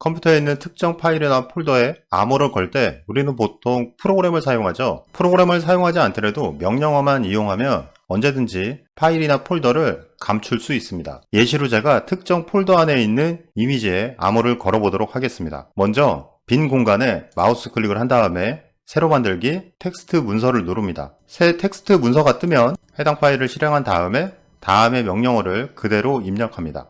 컴퓨터에 있는 특정 파일이나 폴더에 암호를 걸 때 우리는 보통 프로그램을 사용하죠. 프로그램을 사용하지 않더라도 명령어만 이용하면 언제든지 파일이나 폴더를 감출 수 있습니다. 예시로 제가 특정 폴더 안에 있는 이미지에 암호를 걸어보도록 하겠습니다. 먼저 빈 공간에 마우스 클릭을 한 다음에 새로 만들기 텍스트 문서를 누릅니다. 새 텍스트 문서가 뜨면 해당 파일을 실행한 다음에 다음의 명령어를 그대로 입력합니다.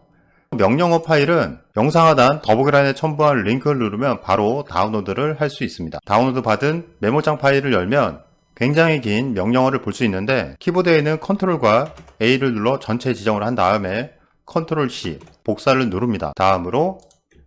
명령어 파일은 영상 하단 더보기란에 첨부한 링크를 누르면 바로 다운로드를 할 수 있습니다. 다운로드 받은 메모장 파일을 열면 굉장히 긴 명령어를 볼 수 있는데 키보드에 있는 컨트롤과 A를 눌러 전체 지정을 한 다음에 컨트롤 C 복사를 누릅니다. 다음으로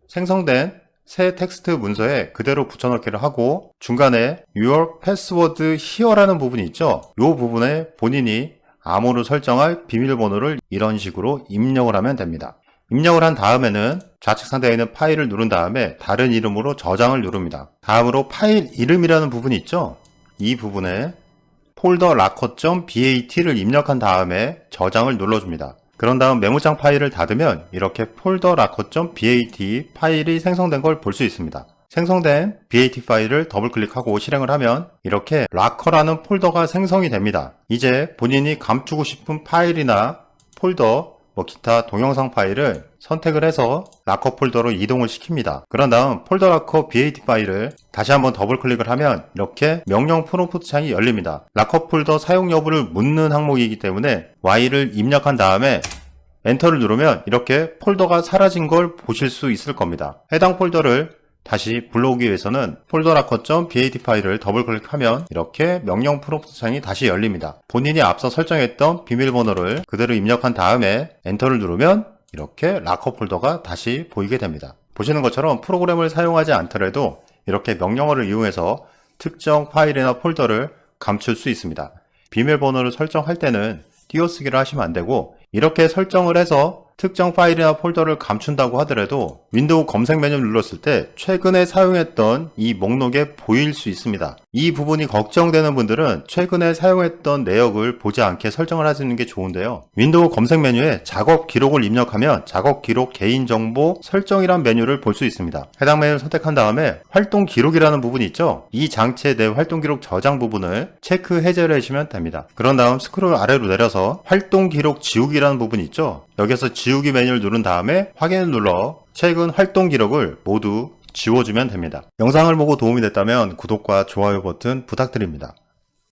생성된 새 텍스트 문서에 그대로 붙여넣기를 하고 중간에 Your Password Here라는 부분이 있죠. 이 부분에 본인이 암호로 설정할 비밀번호를 이런 식으로 입력을 하면 됩니다. 입력을 한 다음에는 좌측 상단에 있는 파일을 누른 다음에 다른 이름으로 저장을 누릅니다. 다음으로 파일 이름이라는 부분이 있죠. 이 부분에 Folder Locker.bat를 입력한 다음에 저장을 눌러줍니다. 그런 다음 메모장 파일을 닫으면 이렇게 Folder Locker.bat 파일이 생성된 걸 볼 수 있습니다. 생성된 BAT 파일을 더블 클릭하고 실행을 하면 이렇게 Locker라는 폴더가 생성이 됩니다. 이제 본인이 감추고 싶은 파일이나 폴더, 뭐 기타 동영상 파일을 선택을 해서 락커 폴더로 이동을 시킵니다. 그런 다음 Folder Locker BAT 파일을 다시 한번 더블 클릭을 하면 이렇게 명령 프롬프트 창이 열립니다. 락커 폴더 사용 여부를 묻는 항목이기 때문에 Y를 입력한 다음에 엔터를 누르면 이렇게 폴더가 사라진 걸 보실 수 있을 겁니다. 해당 폴더를 다시 불러오기 위해서는 Folder Locker.bat 파일을 더블 클릭하면 이렇게 명령 프롬프트 창이 다시 열립니다. 본인이 앞서 설정했던 비밀번호를 그대로 입력한 다음에 엔터를 누르면 이렇게 락커 폴더가 다시 보이게 됩니다. 보시는 것처럼 프로그램을 사용하지 않더라도 이렇게 명령어를 이용해서 특정 파일이나 폴더를 감출 수 있습니다. 비밀번호를 설정할 때는 띄어쓰기를 하시면 안되고 이렇게 설정을 해서 특정 파일이나 폴더를 감춘다고 하더라도 윈도우 검색 메뉴를 눌렀을 때 최근에 사용했던 이 목록에 보일 수 있습니다. 이 부분이 걱정되는 분들은 최근에 사용했던 내역을 보지 않게 설정을 하시는 게 좋은데요. 윈도우 검색 메뉴에 작업 기록을 입력하면 작업 기록 개인정보 설정이란 메뉴를 볼 수 있습니다. 해당 메뉴를 선택한 다음에 활동 기록이라는 부분이 있죠. 이 장치의 내 활동 기록 저장 부분을 체크 해제를 해주시면 됩니다. 그런 다음 스크롤 아래로 내려서 활동 기록 지우기라는 부분이 있죠. 여기서 지우기 메뉴를 누른 다음에 확인을 눌러 최근 활동 기록을 모두 지워주면 됩니다. 영상을 보고 도움이 됐다면 구독과 좋아요 버튼 부탁드립니다.